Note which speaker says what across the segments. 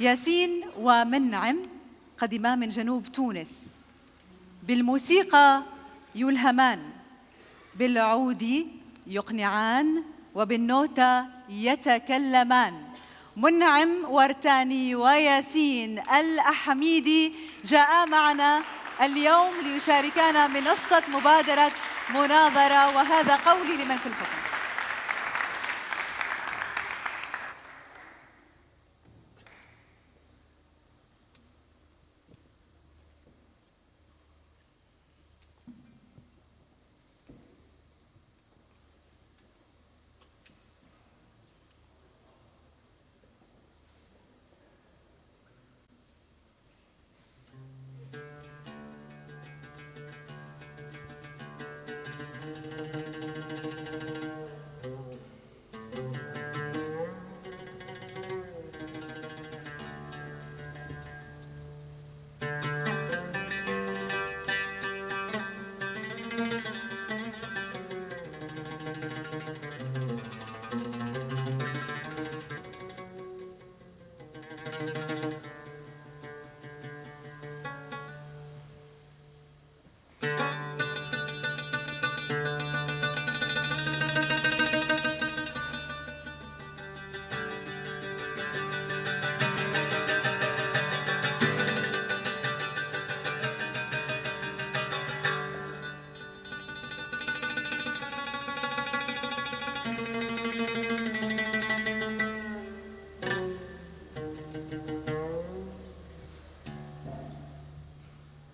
Speaker 1: ياسين ومنعم قدما من جنوب تونس. بالموسيقى يلهمان بالعود يقنعان وبالنوتة يتكلمان. منعم ورتاني وياسين الأحميدي جاء معنا اليوم ليشاركانا منصة مبادرة مناظرة وهذا قولي لمن في الحكم.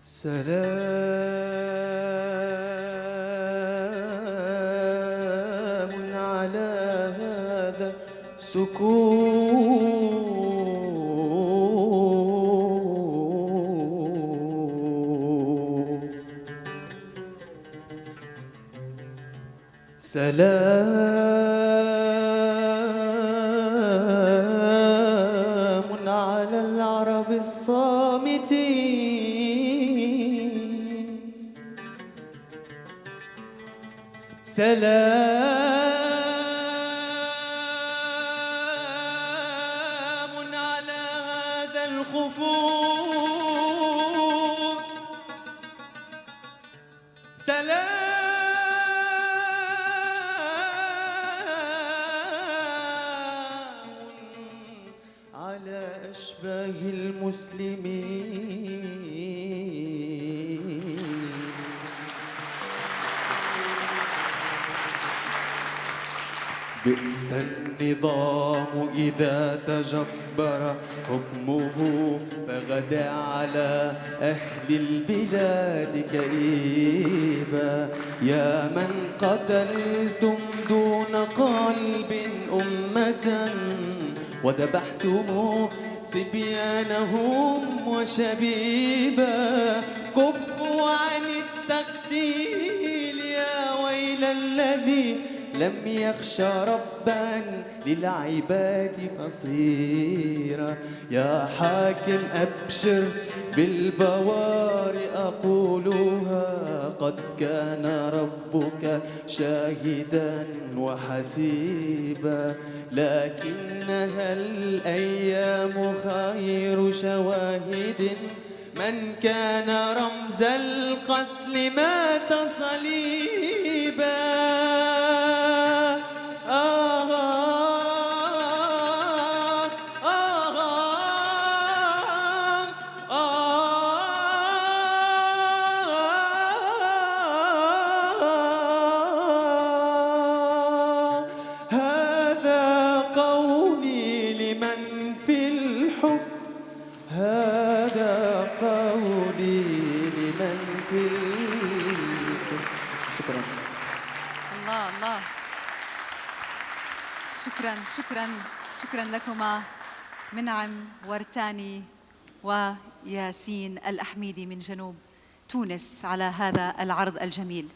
Speaker 2: سلام على هذا سكون سلام على العرب الصامتين. سلام على هذا الخفوف. سلام على أشباه المسلمين. بئس النظام إذا تجبر حكمه فغدا على أهل البلاد كئيبا. يا من قتلتم دون قلب أمة وذبحتم صبيانهم وشبيبا. كفوا عن التقتيل يا ويل الذي لم يخش ربا للعباد بصيرا. يا حاكم أبشر بالبوار أقولها قد كان ربك شاهدا وحسيبا. لكنها الأيام خير شواهد؟ من كان رمز القتل مات صليبا الحب. هذا قولي لمن في شكرا.
Speaker 1: الله الله. شكرا شكرا شكرا لكما. منعم ورتاني وياسين الأحميدي من جنوب تونس على هذا العرض الجميل.